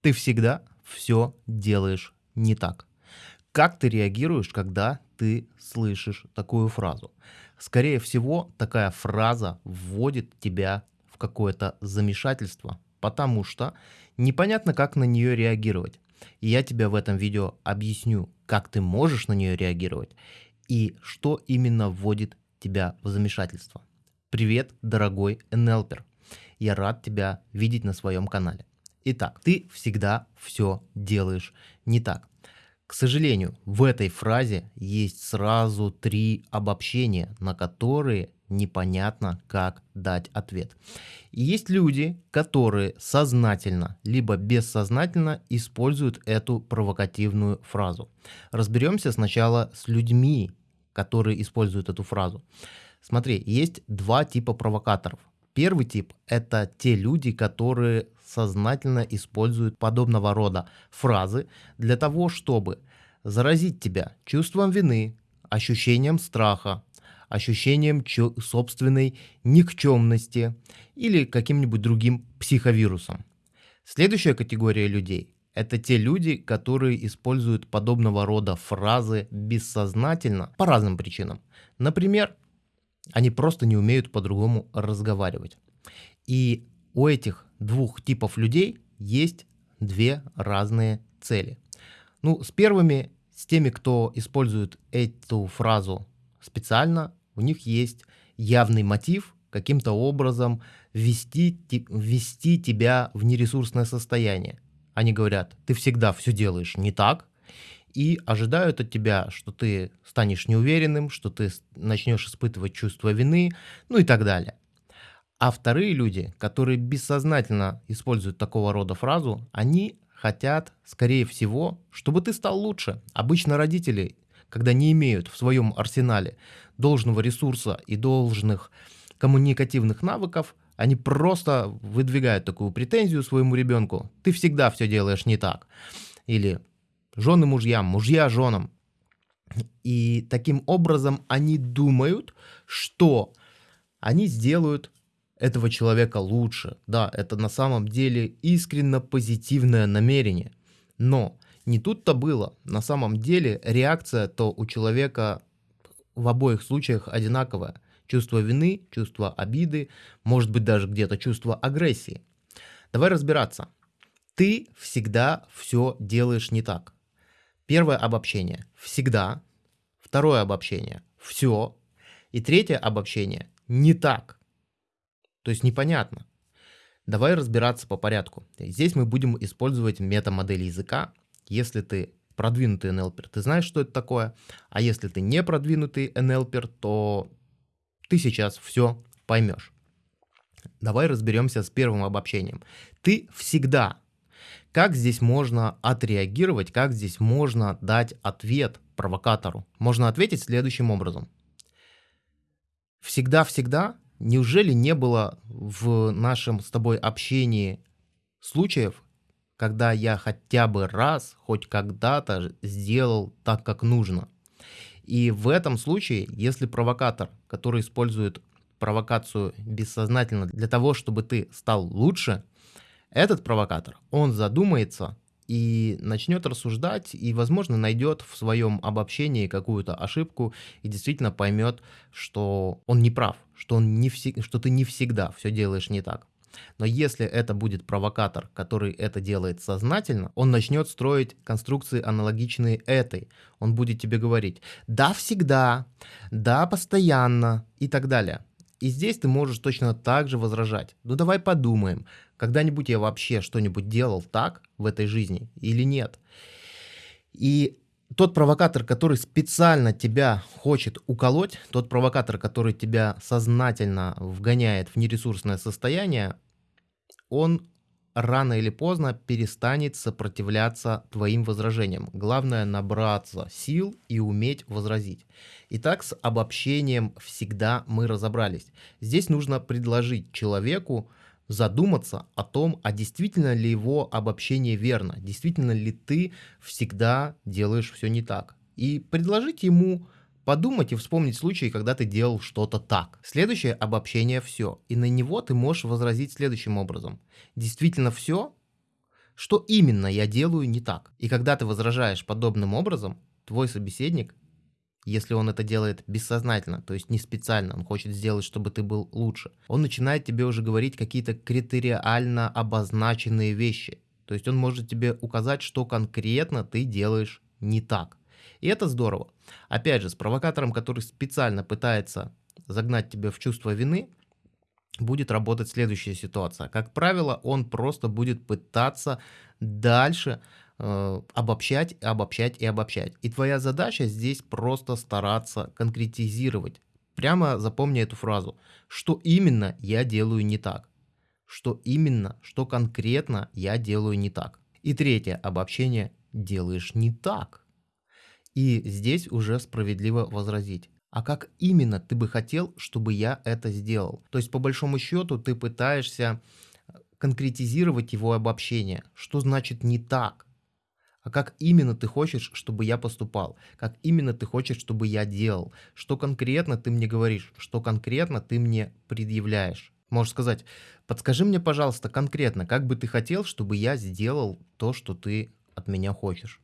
Ты всегда все делаешь не так. Как ты реагируешь, когда ты слышишь такую фразу? Скорее всего, такая фраза вводит тебя в какое-то замешательство, потому что непонятно, как на нее реагировать. И я тебе в этом видео объясню, как ты можешь на нее реагировать и что именно вводит тебя в замешательство. Привет, дорогой НЛПер. Я рад тебя видеть на своем канале. Итак, ты всегда все делаешь не так. К сожалению, в этой фразе есть сразу три обобщения, на которые непонятно, как дать ответ. И есть люди, которые сознательно, либо бессознательно используют эту провокативную фразу. Разберемся сначала с людьми, которые используют эту фразу. Смотри, есть два типа провокаторов. Первый тип – это те люди, которые сознательно используют подобного рода фразы для того, чтобы заразить тебя чувством вины, ощущением страха, ощущением собственной никчемности или каким-нибудь другим психовирусом. Следующая категория людей – это те люди, которые используют подобного рода фразы бессознательно по разным причинам. Например, они просто не умеют по-другому разговаривать. И у этих двух типов людей есть две разные цели. Ну, с первыми, с теми, кто использует эту фразу специально, у них есть явный мотив каким-то образом ввести, ввести тебя в нересурсное состояние. Они говорят, ты всегда все делаешь не так, и ожидают от тебя, что ты станешь неуверенным, что ты начнешь испытывать чувство вины, ну и так далее. А вторые люди, которые бессознательно используют такого рода фразу, они хотят, скорее всего, чтобы ты стал лучше. Обычно родители, когда не имеют в своем арсенале должного ресурса и должных коммуникативных навыков, они просто выдвигают такую претензию своему ребенку. Ты всегда все делаешь не так. Или жены мужьям, мужья женам. И таким образом они думают, что они сделают этого человека лучше. Да, это на самом деле искренно позитивное намерение. Но не тут-то было. На самом деле реакция то у человека в обоих случаях одинаковая. Чувство вины, чувство обиды, может быть даже где-то чувство агрессии. Давай разбираться. Ты всегда все делаешь не так. Первое обобщение – всегда. Второе обобщение – все. И третье обобщение – не так. То есть непонятно. Давай разбираться по порядку. Здесь мы будем использовать метамодель языка. Если ты продвинутый НЛПер, ты знаешь, что это такое. А если ты не продвинутый НЛПер, то ты сейчас все поймешь. Давай разберемся с первым обобщением. Ты всегда как здесь можно отреагировать, как здесь можно дать ответ провокатору? Можно ответить следующим образом. Всегда-всегда, неужели не было в нашем с тобой общении случаев, когда я хотя бы раз, хоть когда-то сделал так, как нужно? И в этом случае, если провокатор, который использует провокацию бессознательно для того, чтобы ты стал лучше – этот провокатор, он задумается и начнет рассуждать, и, возможно, найдет в своем обобщении какую-то ошибку и действительно поймет, что он не прав, что, он не вси- что ты не всегда все делаешь не так. Но если это будет провокатор, который это делает сознательно, он начнет строить конструкции аналогичные этой. Он будет тебе говорить «да, всегда», «да, постоянно» и так далее. И здесь ты можешь точно так же возражать. Ну давай подумаем, когда-нибудь я вообще что-нибудь делал так в этой жизни или нет? И тот провокатор, который специально тебя хочет уколоть, тот провокатор, который тебя сознательно вгоняет в нересурсное состояние, он рано или поздно перестанет сопротивляться твоим возражениям. Главное набраться сил и уметь возразить. Итак, с обобщением всегда мы разобрались. Здесь нужно предложить человеку задуматься о том, а действительно ли его обобщение верно, действительно ли ты всегда делаешь все не так. И предложить ему подумать и вспомнить случаи, когда ты делал что-то так. Следующее обобщение все. И на него ты можешь возразить следующим образом. Действительно все? Что именно я делаю не так? И когда ты возражаешь подобным образом, твой собеседник, если он это делает бессознательно, то есть не специально, он хочет сделать, чтобы ты был лучше, он начинает тебе уже говорить какие-то критериально обозначенные вещи. То есть он может тебе указать, что конкретно ты делаешь не так. И это здорово. Опять же, с провокатором, который специально пытается загнать тебя в чувство вины, будет работать следующая ситуация. Как правило, он просто будет пытаться дальше э, обобщать, обобщать и обобщать. И твоя задача здесь просто стараться конкретизировать. Прямо запомни эту фразу. Что именно я делаю не так? Что именно, что конкретно я делаю не так? И третье обобщение. Делаешь не так. И здесь уже справедливо возразить. А как именно ты бы хотел, чтобы я это сделал? То есть, по большому счету, ты пытаешься э, конкретизировать его обобщение. Что значит не так? А как именно ты хочешь, чтобы я поступал? Как именно ты хочешь, чтобы я делал? Что конкретно ты мне говоришь? Что конкретно ты мне предъявляешь? Можешь сказать, подскажи мне, пожалуйста, конкретно, как бы ты хотел, чтобы я сделал то, что ты от меня хочешь.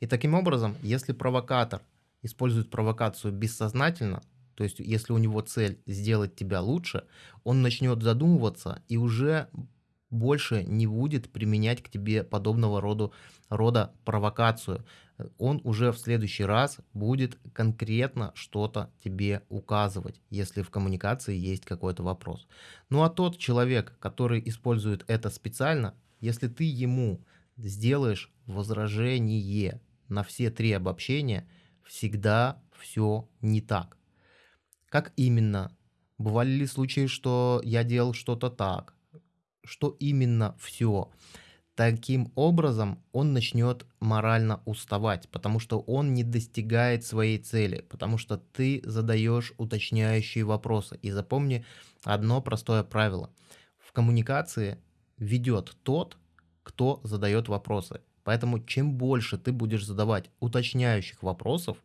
И таким образом, если провокатор использует провокацию бессознательно, то есть если у него цель сделать тебя лучше, он начнет задумываться и уже больше не будет применять к тебе подобного рода, рода провокацию. Он уже в следующий раз будет конкретно что-то тебе указывать, если в коммуникации есть какой-то вопрос. Ну а тот человек, который использует это специально, если ты ему сделаешь возражение на все три обобщения, всегда все не так. Как именно? Бывали ли случаи, что я делал что-то так? Что именно все? Таким образом он начнет морально уставать, потому что он не достигает своей цели, потому что ты задаешь уточняющие вопросы. И запомни одно простое правило. В коммуникации ведет тот, кто задает вопросы. Поэтому чем больше ты будешь задавать уточняющих вопросов,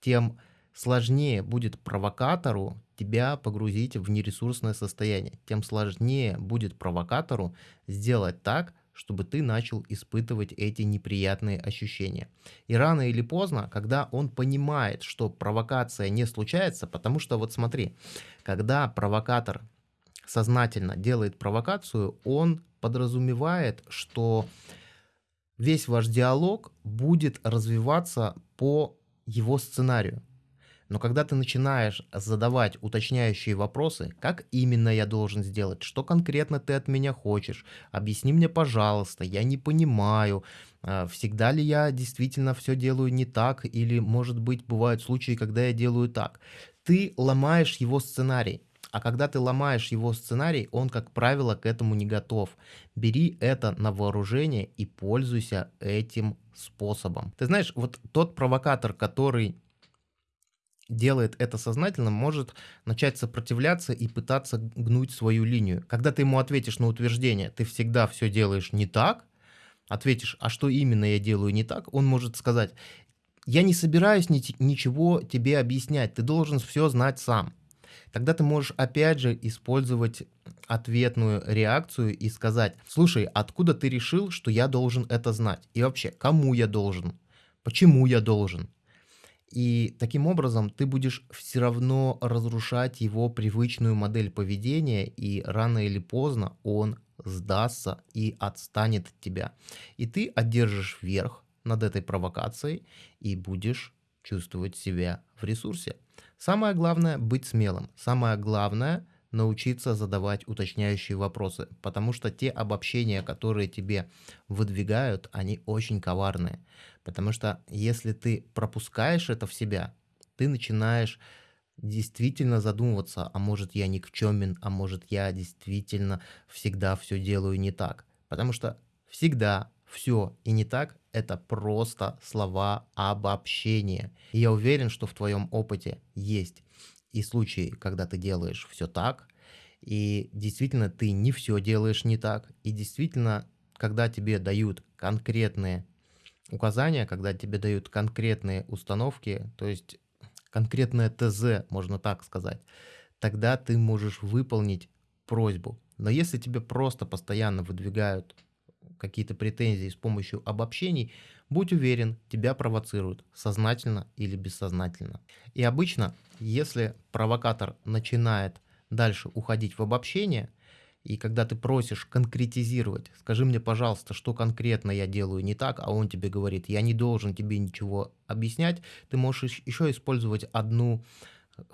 тем сложнее будет провокатору тебя погрузить в нересурсное состояние. Тем сложнее будет провокатору сделать так, чтобы ты начал испытывать эти неприятные ощущения. И рано или поздно, когда он понимает, что провокация не случается, потому что вот смотри, когда провокатор сознательно делает провокацию, он подразумевает, что весь ваш диалог будет развиваться по его сценарию. Но когда ты начинаешь задавать уточняющие вопросы, как именно я должен сделать, что конкретно ты от меня хочешь, объясни мне, пожалуйста, я не понимаю, а, всегда ли я действительно все делаю не так, или, может быть, бывают случаи, когда я делаю так. Ты ломаешь его сценарий. А когда ты ломаешь его сценарий, он, как правило, к этому не готов. Бери это на вооружение и пользуйся этим способом. Ты знаешь, вот тот провокатор, который делает это сознательно, может начать сопротивляться и пытаться гнуть свою линию. Когда ты ему ответишь на утверждение, ты всегда все делаешь не так, ответишь, а что именно я делаю не так, он может сказать, я не собираюсь ни ничего тебе объяснять, ты должен все знать сам. Тогда ты можешь опять же использовать ответную реакцию и сказать, слушай, откуда ты решил, что я должен это знать? И вообще, кому я должен? Почему я должен? И таким образом ты будешь все равно разрушать его привычную модель поведения, и рано или поздно он сдастся и отстанет от тебя. И ты одержишь верх над этой провокацией и будешь чувствовать себя в ресурсе. Самое главное – быть смелым. Самое главное – научиться задавать уточняющие вопросы, потому что те обобщения, которые тебе выдвигают, они очень коварные. Потому что если ты пропускаешь это в себя, ты начинаешь действительно задумываться, а может я никчемен, а может я действительно всегда все делаю не так. Потому что всегда все и не так – это просто слова обобщения. И я уверен, что в твоем опыте есть и случаи, когда ты делаешь все так, и действительно ты не все делаешь не так, и действительно, когда тебе дают конкретные указания, когда тебе дают конкретные установки, то есть конкретное ТЗ, можно так сказать, тогда ты можешь выполнить просьбу. Но если тебе просто постоянно выдвигают какие-то претензии с помощью обобщений, будь уверен, тебя провоцируют сознательно или бессознательно. И обычно, если провокатор начинает дальше уходить в обобщение, и когда ты просишь конкретизировать, скажи мне, пожалуйста, что конкретно я делаю не так, а он тебе говорит, я не должен тебе ничего объяснять, ты можешь еще использовать одну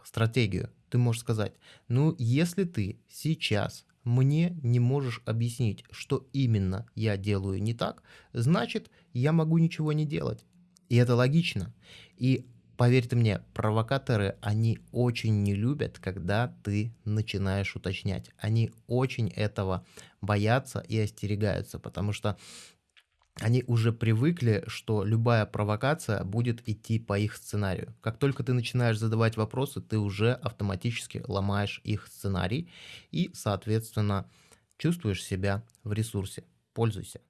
стратегию. Ты можешь сказать, ну, если ты сейчас мне не можешь объяснить, что именно я делаю не так, значит, я могу ничего не делать. И это логично. И поверьте мне, провокаторы, они очень не любят, когда ты начинаешь уточнять. Они очень этого боятся и остерегаются, потому что они уже привыкли, что любая провокация будет идти по их сценарию. Как только ты начинаешь задавать вопросы, ты уже автоматически ломаешь их сценарий и, соответственно, чувствуешь себя в ресурсе. Пользуйся.